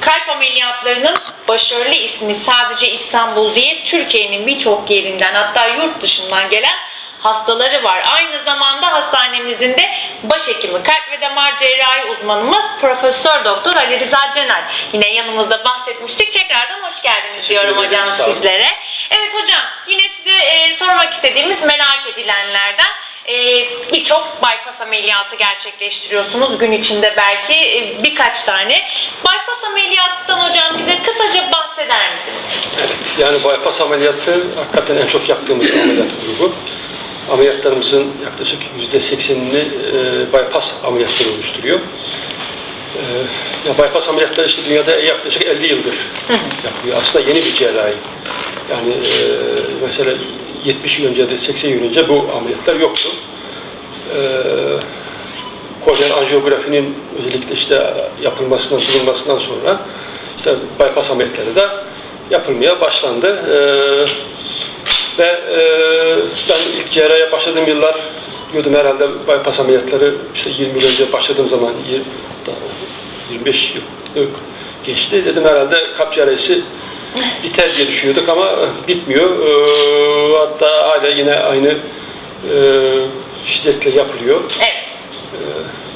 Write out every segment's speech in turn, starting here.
Kalp ameliyatlarının başarılı ismi sadece İstanbul değil, Türkiye'nin birçok yerinden hatta yurt dışından gelen hastaları var. Aynı zamanda hastanemizin de başhekimi, kalp ve damar cerrahi uzmanımız Profesör Doktor Ali Rıza Cener. Yine yanımızda bahsetmiştik. Tekrardan hoş geldiniz diyorum ederim, hocam sizlere. Evet hocam yine size e, sormak istediğimiz merak edilenlerden birçok bypass ameliyatı gerçekleştiriyorsunuz gün içinde belki e, birkaç tane. Bypass ameliyatından hocam bize kısaca bahseder misiniz? Evet, yani bypass ameliyatı hakikaten en çok yaptığımız ameliyat grubu. Ameliyatlarımızın yaklaşık %80'ini e, bypass ameliyatları oluşturuyor. E, ya bypass ameliyatları işte dünyada yaklaşık 50 yıldır yapılıyor. Aslında yeni bir cerrahi. Yani e, mesela 70 yıl önce de 80 yıl önce bu ameliyatlar yoktu. E, korneal anjiyografinin özellikle işte yapılmasından, bulunmasından sonra işte bypass ameliyatları da yapılmaya başlandı. Ee, ve e, ben ilk cerrahiye başladığım yıllar diyordum herhalde bypass ameliyatları işte 20 yıl önce başladığım zaman yir- daha 25 yıl geçti. Dedim herhalde kalp cerrahisi biter diye düşünüyorduk ama e, bitmiyor. Ee, hatta hala yine aynı e, şiddetle yapılıyor. Evet.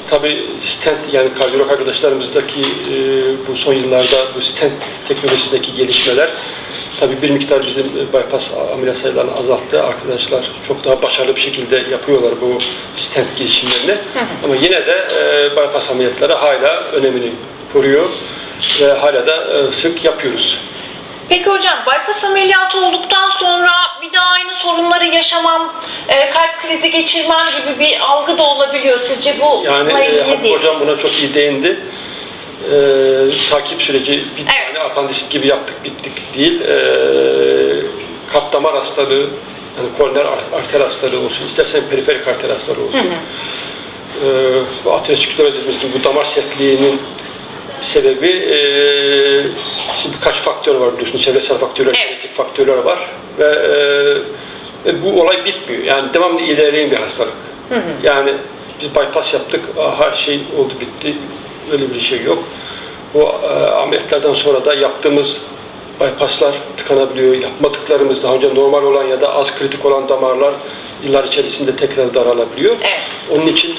Tabii stent yani kardiyolog arkadaşlarımızdaki e, bu son yıllarda bu stent teknolojisindeki gelişmeler tabii bir miktar bizim e, bypass ameliyat sayılarını azalttı. Arkadaşlar çok daha başarılı bir şekilde yapıyorlar bu stent girişimlerini. Ama yine de e, bypass ameliyatları hala önemini koruyor ve hala da e, sık yapıyoruz. Peki hocam bypass ameliyatı olduktan sonra bir daha aynı sorunları yaşamam, e, kalp krizi geçirmem gibi bir algı da olabiliyor. Sizce bu Yani e, Hocam buna çok iyi değindi. E, takip süreci bir Evet. tane apandisit gibi yaptık bittik değil. E, kalp damar hastalığı, yani koroner ar- arter hastalığı olsun, istersen periferik arter hastalığı olsun. E, bu aterosklerozisimizin bu damar sertliğinin sebebi e, şimdi birkaç faktör var biliyorsunuz. Çevresel faktörler, Evet. genetik faktörler var ve, e, ve bu olay bitmiyor. Yani devamlı ilerleyen bir hastalık. Yani biz bypass yaptık, her şey oldu bitti. Öyle bir şey yok. Bu e, ameliyatlardan sonra da yaptığımız bypasslar tıkanabiliyor. Yapmadıklarımız daha önce normal olan ya da az kritik olan damarlar yıllar içerisinde tekrar daralabiliyor. Evet. Onun için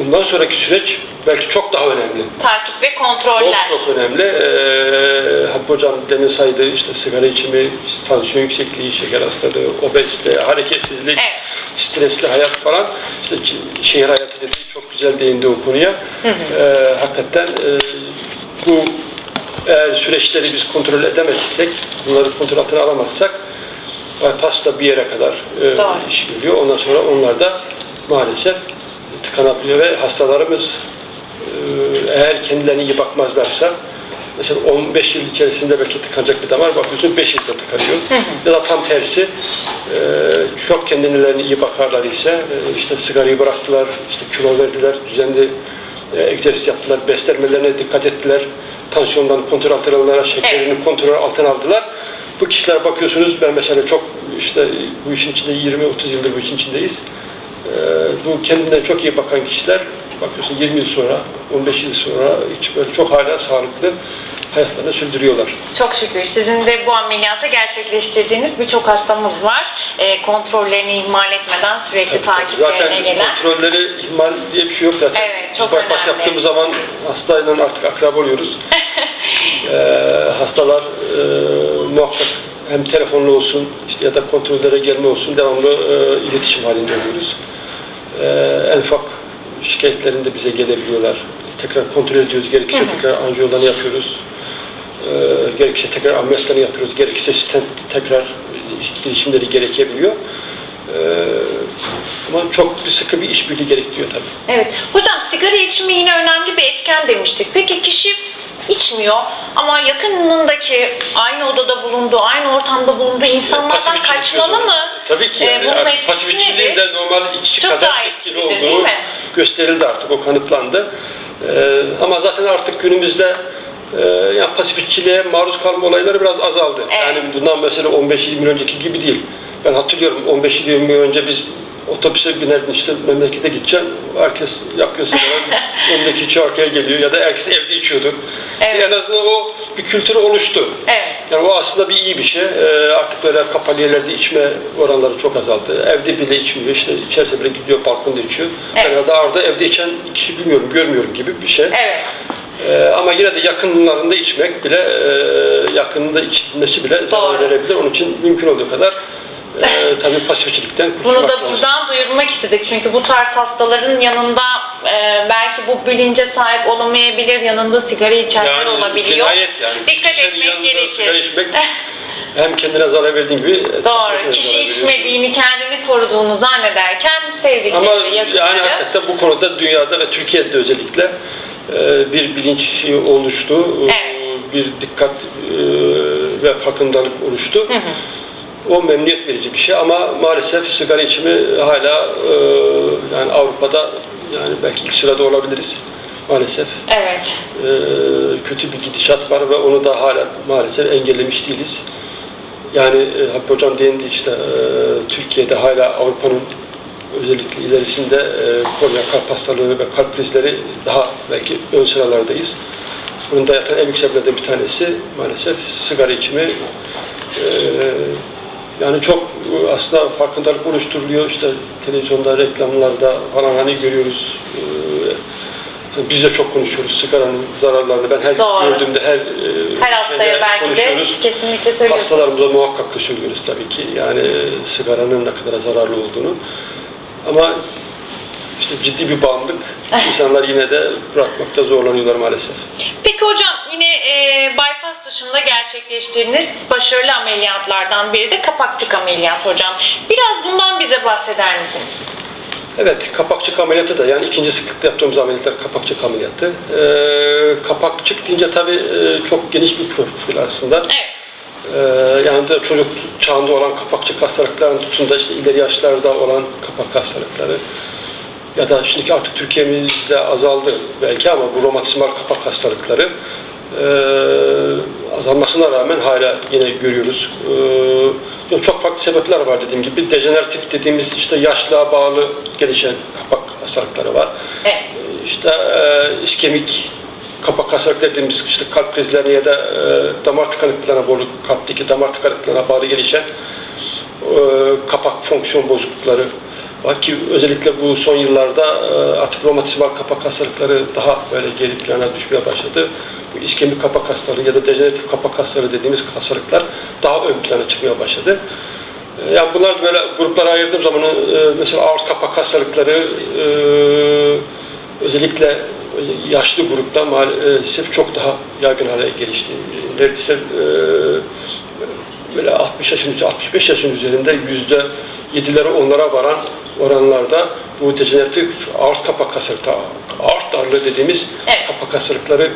ondan sonraki süreç belki çok daha önemli. Takip ve Çok kontroller. çok önemli. Ee, Hakkı Hocam demin saydı işte sigara içimi, tansiyon yüksekliği, şeker hastalığı, obezite, hareketsizlik, Evet. stresli hayat falan. İşte şehir hayatı dediği çok güzel değindi o konuya. Ee, hakikaten e, bu eğer süreçleri biz kontrol edemezsek, bunları kontrol altına alamazsak bypass da bir yere kadar e, iş görüyor. Ondan sonra onlar da maalesef tıkanabiliyor ve hastalarımız e, eğer kendilerine iyi bakmazlarsa mesela 15 yıl içerisinde belki tıkanacak bir damar bakıyorsun 5 yılda tıkanıyor. ya da tam tersi e, çok kendilerine iyi bakarlar ise e, işte sigarayı bıraktılar, işte kilo verdiler, düzenli e, egzersiz yaptılar, beslenmelerine dikkat ettiler, tansiyondan kontrol altına aldılar, şekerini kontrol altına aldılar. Bu kişiler bakıyorsunuz ben mesela çok işte bu işin içinde 20-30 yıldır bu işin içindeyiz. Ee, bu kendinden çok iyi bakan kişiler bakıyorsun 20 yıl sonra, 15 yıl sonra hiç böyle çok hala sağlıklı hayatlarını sürdürüyorlar. Çok şükür sizin de bu ameliyatı gerçekleştirdiğiniz birçok hastamız var. E, kontrollerini ihmal etmeden sürekli takiplerine Zaten gelen. kontrolleri ihmal diye bir şey yok zaten. Evet, Biz çok bypass önemli. yaptığımız zaman hastayla artık akrab oluyoruz. Ee, hastalar e, muhakkak hem telefonla olsun işte ya da kontrollere gelme olsun devamlı e, iletişim halinde oluyoruz. Ee, en ufak şikayetlerinde bize gelebiliyorlar. Tekrar kontrol ediyoruz. Gerekirse tekrar anjiyolarını yapıyoruz. Ee, gerekirse tekrar ameliyatlarını yapıyoruz. Gerekirse stent tekrar girişimleri gerekebiliyor. Ee, ama çok bir sıkı bir işbirliği gerektiriyor tabii. Evet. Hocam sigara içimi yine önemli bir etken demiştik. Peki kişi içmiyor ama yakınındaki aynı odada bulunduğu, aynı ortamda bulunduğu insanlardan Pasif kaçmalı mı? Tabii ki. Ee, Yani bunun etkisi pasif içkiliğin de normal içki Çok kadar etkili olduğu gösterildi artık. O kanıtlandı. Ee, ama zaten artık günümüzde e, yani pasif içkiliğe maruz kalma olayları biraz azaldı. Evet. Yani bundan mesela 15-20 yıl önceki gibi değil. Ben hatırlıyorum 15-20 yıl önce biz otobüse binerdin işte memlekete gideceksin. Herkes yakıyor sigara. Öndeki kişi arkaya geliyor ya da herkes evde içiyordu. İşte Evet. en azından o bir kültürü oluştu. Evet. Yani o aslında bir iyi bir şey. Ee, artık böyle kapalı yerlerde içme oranları çok azaldı. Evde bile içmiyor. İşte içerse bile gidiyor balkonda içiyor. Evet. Yani daha arada evde içen kişi bilmiyorum, görmüyorum gibi bir şey. Evet. Ee, ama yine de yakınlarında içmek bile, e, yakınında içilmesi bile zarar verebilir. Onun için mümkün olduğu kadar e, tabii pasifçilikten Bunu da lazım. buradan duyurmak istedik. Çünkü bu tarz hastaların yanında e, belki bu bilince sahip olamayabilir, yanında sigara içenler olabiliyor. cinayet yani. Dikkat Kişinin etmek gerekir. içmek hem kendine zarar verdiğin gibi etrafındakine Doğru. Kişi içmediğini, kendini koruduğunu zannederken Ama sevdikleri, yakınları. yani hakikaten bu konuda dünyada ve Türkiye'de özellikle e, bir bilinç oluştu. E, Evet. Bir dikkat e, ve farkındalık oluştu. O memnuniyet verici bir şey ama maalesef sigara içimi hala e, yani Avrupa'da yani belki ilk sırada olabiliriz maalesef. Evet. E, kötü bir gidişat var ve onu da hala maalesef engellemiş değiliz. Yani e, Hakkı Hocam değindi işte e, Türkiye'de hala Avrupa'nın özellikle ilerisinde e, kornea kalp hastalığı ve kalp krizleri daha belki ön sıralardayız. Bunun da yatan en büyük sebeplerden bir tanesi maalesef sigara içimi. E, yani çok e, aslında farkındalık oluşturuluyor. İşte televizyonda, reklamlarda falan hani görüyoruz. E, hani biz de çok konuşuyoruz sigaranın zararlarını. Ben her Doğru. gördüğümde her, e, Her hastaya belki de kesinlikle söylüyorsunuz. Hastalarımıza muhakkak söylüyoruz tabii ki. Yani sigaranın ne kadar zararlı olduğunu. Ama işte ciddi bir bağımlılık. İnsanlar yine de bırakmakta zorlanıyorlar maalesef. Peki hocam yine e, bypass dışında gerçekleştirdiğiniz başarılı ameliyatlardan biri de kapakçık ameliyat hocam. Biraz bundan bize bahseder misiniz? Evet, kapakçık ameliyatı da yani ikinci sıklıkta yaptığımız ameliyatlar kapakçık ameliyatı. Ee, kapakçık deyince tabii e, çok geniş bir profil aslında. Evet. Ee, yani de çocuk çağında olan kapakçık hastalıkların tutun da işte ileri yaşlarda olan kapak hastalıkları ya da şimdiki artık Türkiye'mizde azaldı belki ama bu romatizmal kapak hastalıkları azalmasına rağmen hala yine görüyoruz. Ee, çok farklı sebepler var dediğim gibi. Dejeneratif dediğimiz işte yaşlığa bağlı gelişen kapak hastalıkları var. Evet. İşte e, iskemik kapak hastalıkları dediğimiz işte kalp krizlerine ya da e, damar tıkanıklıklarına bağlı, kalpteki damar tıkanıklıklarına bağlı gelişen e, kapak fonksiyon bozuklukları var ki özellikle bu son yıllarda artık romatizmal kapak hastalıkları daha böyle geri plana düşmeye başladı. Bu iskemik kapak hastalığı ya da dejeneratif kapak hastalığı dediğimiz hastalıklar daha ön plana çıkmaya başladı. E, Yani bunlar böyle gruplara ayırdığım zaman e, mesela aort kapak hastalıkları e, özellikle yaşlı grupta maalesef çok daha yaygın hale gelişti. Neredeyse böyle 60 yaşın üzerinde, 65 yaşın üzerinde yüzde yedilere onlara varan oranlarda bu dejeneratif aort kapak hastalıkları, aort darlığı dediğimiz Evet. kapak hastalıkları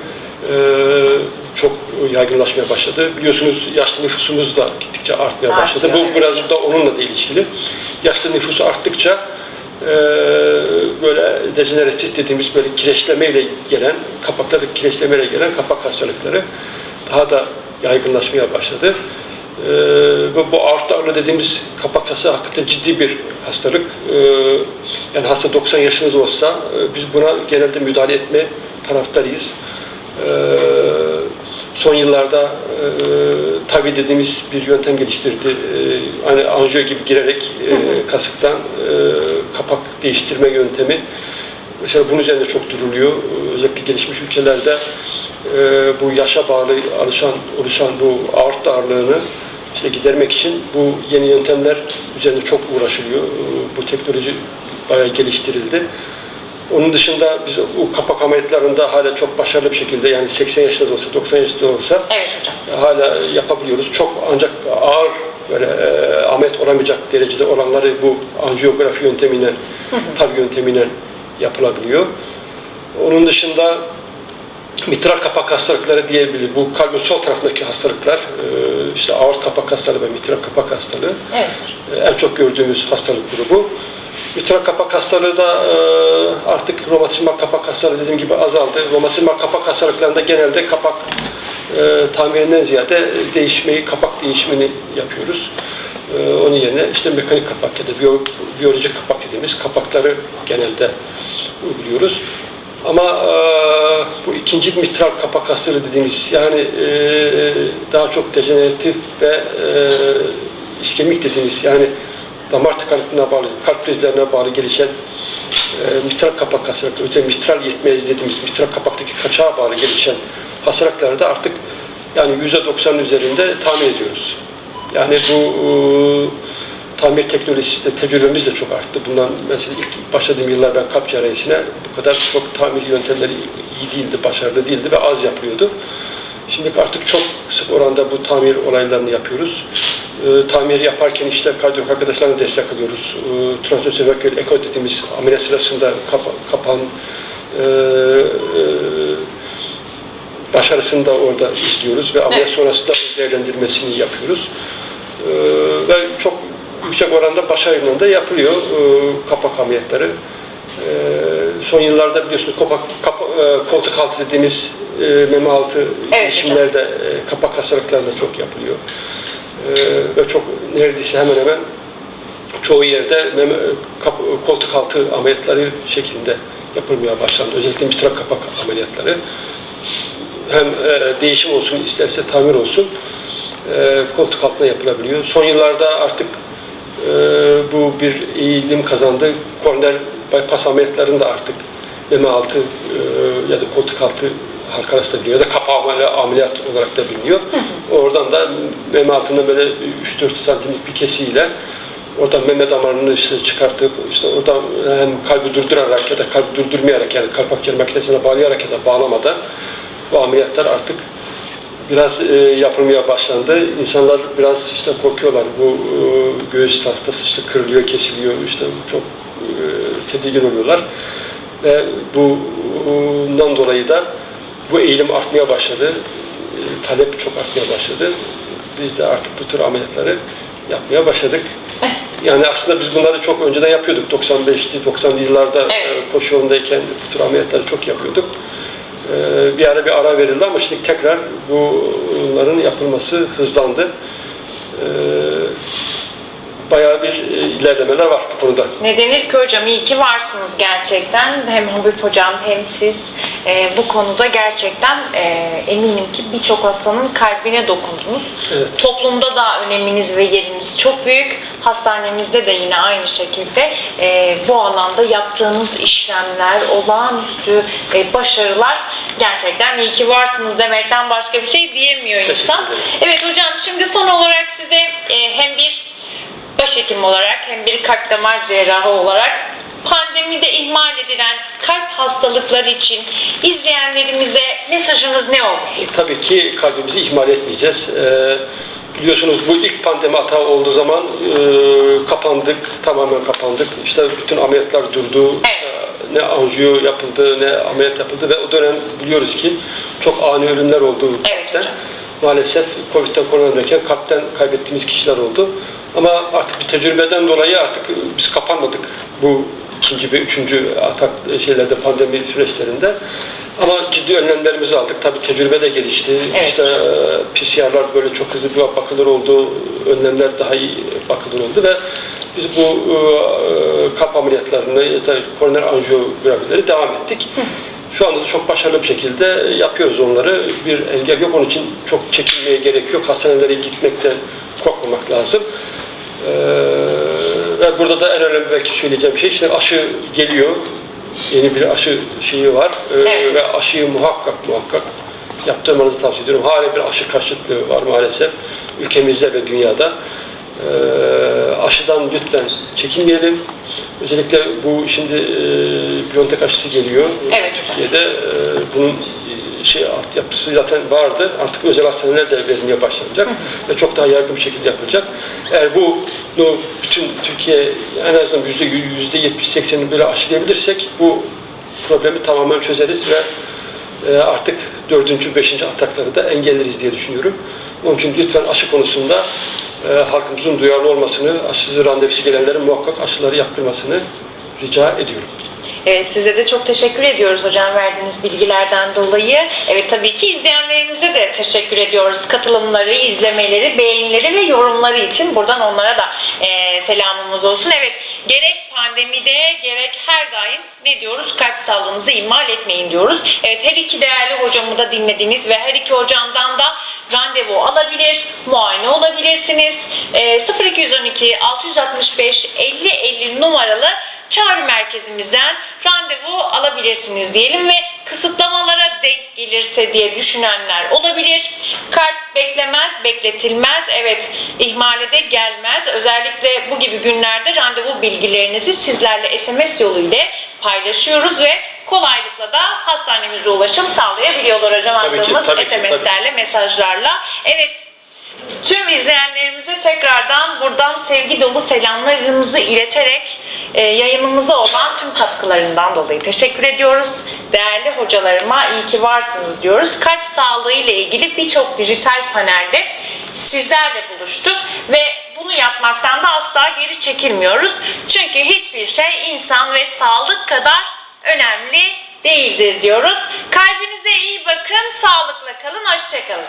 çok yaygınlaşmaya başladı. Biliyorsunuz yaşlı nüfusumuz da gittikçe artmaya başladı. Artıyor, Bu evet. biraz da onunla da ilişkili. Yaşlı nüfus arttıkça e, böyle dejeneratif dediğimiz böyle kireçlemeyle gelen, kapaklarda kireçlemeyle gelen kapak hastalıkları daha da yaygınlaşmaya başladı. E, ve bu aort darlığı dediğimiz kapak hastalığı hakikaten ciddi bir hastalık. E, yani hasta 90 yaşında da olsa e, biz buna genelde müdahale etme taraftarıyız. E, son yıllarda e, tabi dediğimiz bir yöntem geliştirdi. E, hani anjiyo gibi girerek e, kasıktan e, kapak değiştirme yöntemi. Mesela bunun üzerinde çok duruluyor. Özellikle gelişmiş ülkelerde e, bu yaşa bağlı alışan, oluşan bu aort darlığını işte gidermek için bu yeni yöntemler üzerinde çok uğraşılıyor. E, Bu teknoloji bayağı geliştirildi. Onun dışında biz bu kapak ameliyatlarında hala çok başarılı bir şekilde yani 80 yaşında da olsa 90 yaşında da olsa Evet hocam. hala yapabiliyoruz. Çok ancak ağır böyle e, ameliyat olamayacak derecede olanları bu anjiyografi yöntemiyle, tabi yöntemiyle yapılabiliyor. Onun dışında mitral kapak hastalıkları diyebilir. Bu kalbin sol tarafındaki hastalıklar, e, işte aort kapak hastalığı ve mitral kapak hastalığı Evet. e, en çok gördüğümüz hastalık grubu. Mitral kapak hastalığı da e, artık romatizmal kapak hastalığı dediğim gibi azaldı. Romatizmal kapak hastalıklarında genelde kapak e, tamirinden ziyade değişmeyi, kapak değişimini yapıyoruz. Ee, onun yerine işte mekanik kapak ya da biyo, biyolojik kapak dediğimiz kapakları genelde uyguluyoruz. Ama e, bu ikinci mitral kapak hasarı dediğimiz yani e, daha çok dejeneratif ve e, iskemik dediğimiz yani damar tıkanıklığına bağlı, kalp krizlerine bağlı gelişen e, mitral kapak hastalıkları, özellikle mitral yetmezliği dediğimiz mitral kapaktaki kaçağa bağlı gelişen hastalıklarda artık yani %90'ın üzerinde tahmin ediyoruz. Yani bu e, tamir teknolojisi de tecrübemiz de çok arttı. Bundan mesela ilk başladığım yıllar ben kalp cerrahisine bu kadar çok tamir yöntemleri iyi değildi, başarılı değildi ve az yapılıyordu. Şimdi artık çok sık oranda bu tamir olaylarını yapıyoruz. E, tamir yaparken işte kardiyolog arkadaşlarına destek alıyoruz. E, Transösevakül eko dediğimiz ameliyat sırasında kapa, kapan e, e, başarısını da orada izliyoruz ve ameliyat Evet. sonrasında değerlendirmesini yapıyoruz. Ee, ve çok yüksek oranda başarıyla da yapılıyor e, kapak ameliyatları. Ee, son yıllarda biliyorsunuz kapak, kapa- e, koltuk altı dediğimiz e, meme altı Evet, işimlerde e, kapak hastalıklarında çok yapılıyor. Ee, ve çok neredeyse hemen hemen çoğu yerde meme, kap- koltuk altı ameliyatları şeklinde yapılmaya başlandı. Özellikle mitral kapak ameliyatları hem e, değişim olsun isterse tamir olsun e, koltuk altına yapılabiliyor. Son yıllarda artık e, bu bir eğilim kazandı. Koroner bypass ameliyatlarında artık meme altı e, ya da koltuk altı arası da biliniyor ya da kapağı ameli- ameliyat olarak da biliniyor. Oradan da meme altında böyle 3-4 santimlik bir kesiyle oradan meme damarını işte çıkartıp işte oradan hem kalbi durdurarak ya da kalbi durdurmayarak yani kalp akciğer makinesine bağlayarak ya da bağlamadan bu ameliyatlar artık biraz e, yapılmaya başlandı. İnsanlar biraz işte korkuyorlar. Bu e, göğüs tahtası işte kırılıyor, kesiliyor. işte çok e, tedirgin oluyorlar. Ve bundan dolayı da bu eğilim artmaya başladı. E, talep çok artmaya başladı. Biz de artık bu tür ameliyatları yapmaya başladık. Yani aslında biz bunları çok önceden yapıyorduk. 95'li, 90'lı yıllarda Evet. e, koşu yolundayken bu tür ameliyatları çok yapıyorduk. Ee, bir ara bir ara verildi ama şimdi tekrar bunların yapılması hızlandı. Ee, Bayağı bir e, ilerlemeler var bu konuda. Ne denir ki hocam iyi ki varsınız gerçekten. Hem Habib hocam hem siz e, bu konuda gerçekten e, eminim ki birçok hastanın kalbine dokundunuz. Evet. Toplumda da öneminiz ve yeriniz çok büyük. Hastanemizde de yine aynı şekilde e, bu alanda yaptığınız işlemler, olağanüstü e, başarılar gerçekten iyi ki varsınız demekten başka bir şey diyemiyor insan. Evet hocam şimdi son olarak size e, hem bir başhekim olarak hem bir kalp damar cerrahı olarak pandemide ihmal edilen kalp hastalıkları için izleyenlerimize mesajınız ne olur? Tabii ki kalbimizi ihmal etmeyeceğiz. Ee, biliyorsunuz bu ilk pandemi hata olduğu zaman e, kapandık, tamamen kapandık. İşte bütün ameliyatlar durdu. Evet. Ee, Ne anjiyo yapıldı, ne ameliyat yapıldı ve o dönem biliyoruz ki çok ani ölümler oldu. Evet kalpten. Maalesef Covid'den koronavirüsten kalpten kaybettiğimiz kişiler oldu. Ama artık bir tecrübeden dolayı artık biz kapanmadık bu ikinci ve üçüncü atak şeylerde pandemi süreçlerinde. Ama ciddi önlemlerimizi aldık. Tabii tecrübe de gelişti. Evet. İşte e, PCR'lar böyle çok hızlı bir bakılır oldu. Önlemler daha iyi bakılır oldu ve biz bu e, kalp ameliyatlarını ya da koroner anjiyografileri devam ettik. Şu anda da çok başarılı bir şekilde yapıyoruz onları. Bir engel yok. Onun için çok çekinmeye gerek yok. Hastanelere gitmekten korkmamak lazım. Ee, ve burada da en önemli belki söyleyeceğim şey işte aşı geliyor. Yeni bir aşı şeyi var. Ee, Evet. Ve aşıyı muhakkak muhakkak yaptırmanızı tavsiye ediyorum. Hala bir aşı karşıtlığı var maalesef ülkemizde ve dünyada. Ee, aşıdan lütfen çekinmeyelim. Özellikle bu şimdi e, Biontech aşısı geliyor. Evet. Türkiye'de e, bunun şey altyapısı zaten vardı. Artık özel hastaneler de verilmeye başlanacak ve çok daha yaygın bir şekilde yapılacak. Eğer bu bütün Türkiye en azından yüzde yüzde yetmiş seksenini böyle aşılayabilirsek bu problemi tamamen çözeriz ve e, artık dördüncü, beşinci atakları da engelleriz diye düşünüyorum. Onun için lütfen aşı konusunda e, halkımızın duyarlı olmasını, aşısız randevusu gelenlerin muhakkak aşıları yaptırmasını rica ediyorum. Evet, size de çok teşekkür ediyoruz hocam verdiğiniz bilgilerden dolayı. Evet tabii ki izleyenlerimize de teşekkür ediyoruz. Katılımları, izlemeleri, beğenileri ve yorumları için buradan onlara da e, selamımız olsun. Evet gerek pandemide gerek her daim ne diyoruz? Kalp sağlığınızı ihmal etmeyin diyoruz. Evet her iki değerli hocamı da dinlediniz ve her iki hocamdan da randevu alabilir, muayene olabilirsiniz. E, 0212 665 50 50 numaralı çağrı merkezimizden randevu alabilirsiniz diyelim ve kısıtlamalara denk gelirse diye düşünenler olabilir. Kalp beklemez, bekletilmez. Evet, ihmale de gelmez. Özellikle bu gibi günlerde randevu bilgilerinizi sizlerle SMS yoluyla paylaşıyoruz ve kolaylıkla da hastanemize ulaşım sağlayabiliyorlar hocam Tabii attığımız. SMS'lerle, mesajlarla. Evet, Tüm izleyenlerimize tekrardan buradan sevgi dolu selamlarımızı ileterek yayınımıza olan tüm katkılarından dolayı teşekkür ediyoruz. Değerli hocalarıma iyi ki varsınız diyoruz. Kalp sağlığı ile ilgili birçok dijital panelde sizlerle buluştuk ve bunu yapmaktan da asla geri çekilmiyoruz. Çünkü hiçbir şey insan ve sağlık kadar önemli değildir diyoruz. Kalbinize iyi bakın, sağlıkla kalın, hoşçakalın.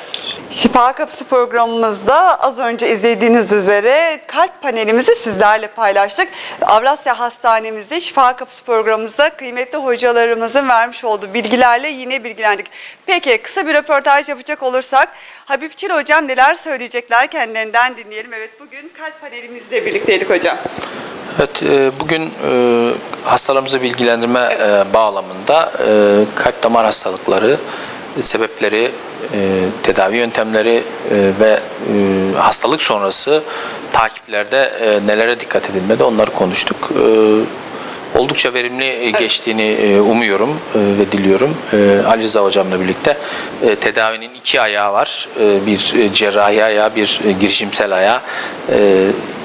Şifa Kapısı programımızda az önce izlediğiniz üzere kalp panelimizi sizlerle paylaştık. Avrasya Hastanemizde Şifa Kapısı programımızda kıymetli hocalarımızın vermiş olduğu bilgilerle yine bilgilendik. Peki kısa bir röportaj yapacak olursak Habib Çil hocam neler söyleyecekler kendilerinden dinleyelim. Evet bugün kalp panelimizle birlikteydik hocam. Evet, e, bugün e, hastalarımızı bilgilendirme e, bağlamında kalp damar hastalıkları, sebepleri, tedavi yöntemleri ve hastalık sonrası takiplerde nelere dikkat edilmedi onları konuştuk. Oldukça verimli geçtiğini umuyorum ve diliyorum. Ali Rıza hocamla birlikte tedavinin iki ayağı var. Bir cerrahi ayağı, bir girişimsel ayağı.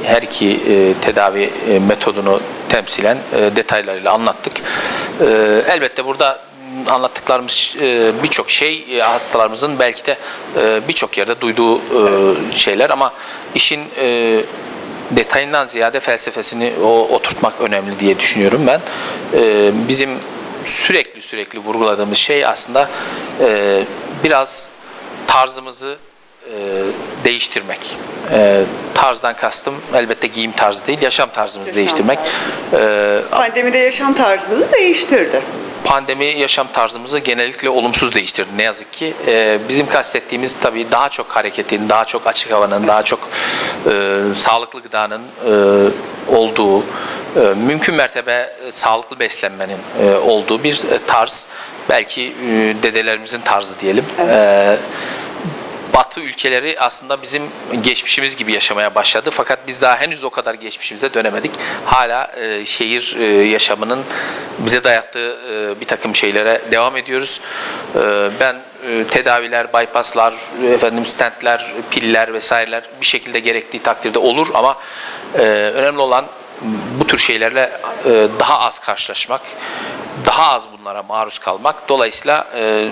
Her iki e, tedavi e, metodunu temsilen e, detaylarıyla anlattık. E, Elbette burada anlattıklarımız e, birçok şey e, hastalarımızın belki de e, birçok yerde duyduğu şeyler ama işin detayından ziyade felsefesini oturtmak önemli diye düşünüyorum ben. Bizim sürekli sürekli vurguladığımız şey aslında biraz tarzımızı değiştirmek. E, tarzdan kastım elbette giyim tarzı değil, yaşam tarzımızı değiştirmek. E, Pandemide yaşam tarzımızı değiştirdi. pandemi yaşam tarzımızı genellikle olumsuz değiştirdi ne yazık ki. Ee, bizim kastettiğimiz tabii daha çok hareketin, daha çok açık havanın, daha çok e, sağlıklı gıdanın e, olduğu, e, mümkün mertebe e, sağlıklı beslenmenin e, olduğu bir e, tarz. Belki e, dedelerimizin tarzı diyelim. E, Batı ülkeleri aslında bizim geçmişimiz gibi yaşamaya başladı. Fakat biz daha henüz o kadar geçmişimize dönemedik. Hala e, şehir e, yaşamının bize dayattığı e, bir takım şeylere devam ediyoruz. E, ben e, tedaviler, bypasslar, efendim stentler, piller vesaireler bir şekilde gerektiği takdirde olur ama e, önemli olan bu tür şeylerle e, daha az karşılaşmak, daha az bunlara maruz kalmak. Dolayısıyla e,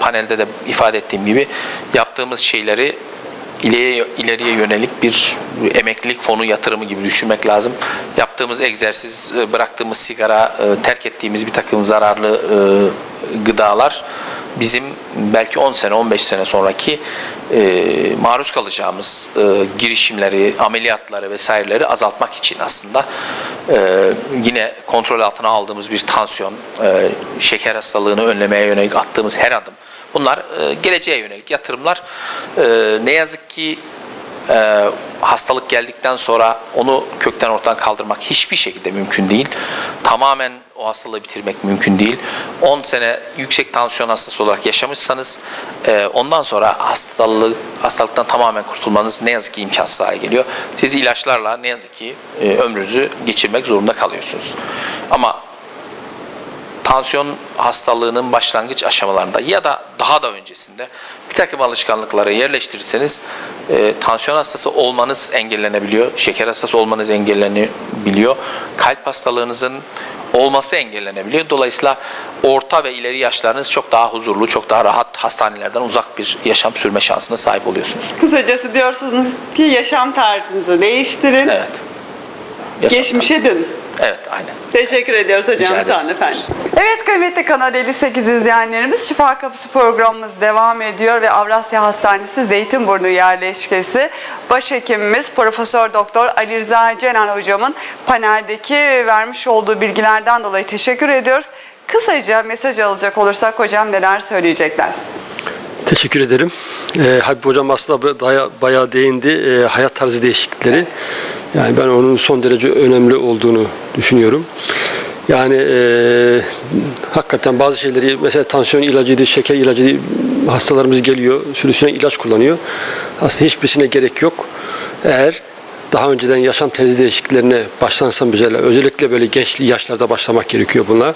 panelde de ifade ettiğim gibi yaptığımız şeyleri ileriye, ileriye yönelik bir emeklilik fonu yatırımı gibi düşünmek lazım. Yaptığımız egzersiz, e, bıraktığımız sigara, e, terk ettiğimiz bir takım zararlı e, gıdalar bizim belki 10 sene 15 sene sonraki e, maruz kalacağımız e, girişimleri, ameliyatları vesaireleri azaltmak için aslında e, yine kontrol altına aldığımız bir tansiyon, e, şeker hastalığını önlemeye yönelik attığımız her adım bunlar e, geleceğe yönelik yatırımlar. E, ne yazık ki e, hastalık geldikten sonra onu kökten ortadan kaldırmak hiçbir şekilde mümkün değil. Tamamen o hastalığı bitirmek mümkün değil. 10 sene yüksek tansiyon hastası olarak yaşamışsanız e, ondan sonra hastalık hastalıktan tamamen kurtulmanız ne yazık ki imkansız hale geliyor. Siz ilaçlarla ne yazık ki e, ömrünüzü geçirmek zorunda kalıyorsunuz. Ama tansiyon hastalığının başlangıç aşamalarında ya da daha da öncesinde bir takım alışkanlıkları yerleştirirseniz e, tansiyon hastası olmanız engellenebiliyor, şeker hastası olmanız engellenebiliyor, kalp hastalığınızın olması engellenebiliyor. Dolayısıyla orta ve ileri yaşlarınız çok daha huzurlu, çok daha rahat hastanelerden uzak bir yaşam sürme şansına sahip oluyorsunuz. Kısacası diyorsunuz ki yaşam tarzınızı değiştirin, Evet. Yaşam geçmişe dönün. Evet, aynen. Teşekkür ediyoruz hocam. Rica Sağ olun ederiz. efendim. Evet kıymetli Kanal 58 izleyenlerimiz Şifa Kapısı programımız devam ediyor ve Avrasya Hastanesi Zeytinburnu yerleşkesi başhekimimiz Profesör Doktor Ali Rıza Cenan hocamın paneldeki vermiş olduğu bilgilerden dolayı teşekkür ediyoruz. Kısaca mesaj alacak olursak hocam neler söyleyecekler? Teşekkür ederim. Ee, Habib Hocam aslında bayağı, bayağı değindi. Ee, hayat tarzı değişiklikleri. Yani ben onun son derece önemli olduğunu düşünüyorum. Yani e, hakikaten bazı şeyleri mesela tansiyon ilacıydı, şeker ilacıydı hastalarımız geliyor, sürüsüne ilaç kullanıyor. Aslında hiçbirisine gerek yok. Eğer daha önceden yaşam terzi değişikliklerine başlansa mesela özellikle böyle genç yaşlarda başlamak gerekiyor bunlar.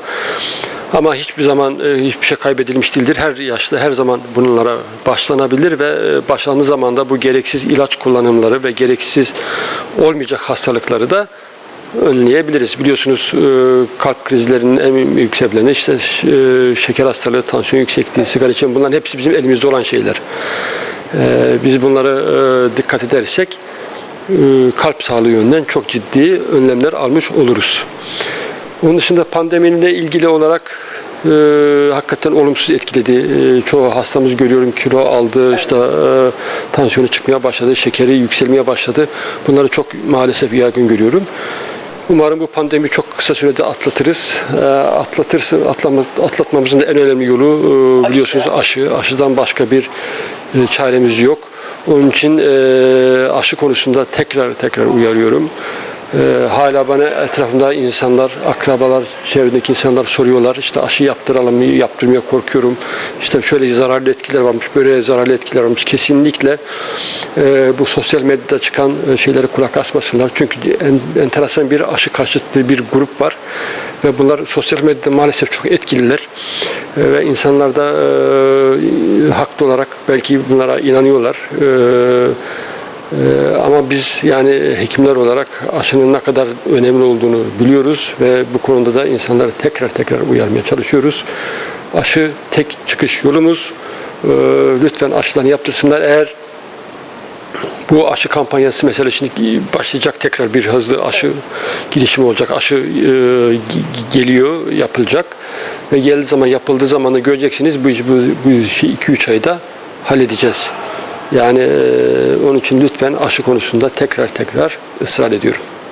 Ama hiçbir zaman e, hiçbir şey kaybedilmiş değildir. Her yaşta her zaman bunlara başlanabilir ve e, başlandığı zaman da bu gereksiz ilaç kullanımları ve gereksiz olmayacak hastalıkları da önleyebiliriz. Biliyorsunuz e, kalp krizlerinin en büyük sebepleri işte şeker hastalığı, tansiyon yüksekliği, sigara içimi bunların hepsi bizim elimizde olan şeyler. Biz bunlara dikkat edersek kalp sağlığı yönünden çok ciddi önlemler almış oluruz. Onun dışında pandemiyle ilgili olarak e, hakikaten olumsuz etkiledi. E, çoğu hastamız görüyorum kilo aldı, işte e, tansiyonu çıkmaya başladı, şekeri yükselmeye başladı. Bunları çok maalesef yaygın görüyorum. Umarım bu pandemi çok kısa sürede atlatırız. E, atlatırsa atlama, atlatmamızın da en önemli yolu e, biliyorsunuz aşı. Aşıdan başka bir e, çaremiz yok. Onun için e, aşı konusunda tekrar tekrar uyarıyorum. Ee, hala bana etrafımda insanlar, akrabalar, çevredeki insanlar soruyorlar. İşte aşı yaptıralım mı, yaptırmaya korkuyorum. İşte şöyle zararlı etkiler varmış, böyle zararlı etkiler varmış. Kesinlikle e, bu sosyal medyada çıkan e, şeylere kulak asmasınlar. Çünkü en, enteresan bir aşı karşıtı bir grup var. Ve bunlar sosyal medyada maalesef çok etkililer. E, ve insanlar da e, haklı olarak belki bunlara inanıyorlar. E, ee, ama biz yani hekimler olarak aşının ne kadar önemli olduğunu biliyoruz ve bu konuda da insanları tekrar tekrar uyarmaya çalışıyoruz. Aşı tek çıkış yolumuz. Ee, lütfen aşılarını yaptırsınlar. Eğer bu aşı kampanyası mesela şimdi başlayacak tekrar bir hızlı aşı girişimi olacak. Aşı e, geliyor, yapılacak ve geldiği zaman yapıldığı zaman da göreceksiniz bu işi 2-3 ayda halledeceğiz. Yani onun için lütfen aşı konusunda tekrar tekrar ısrar ediyorum.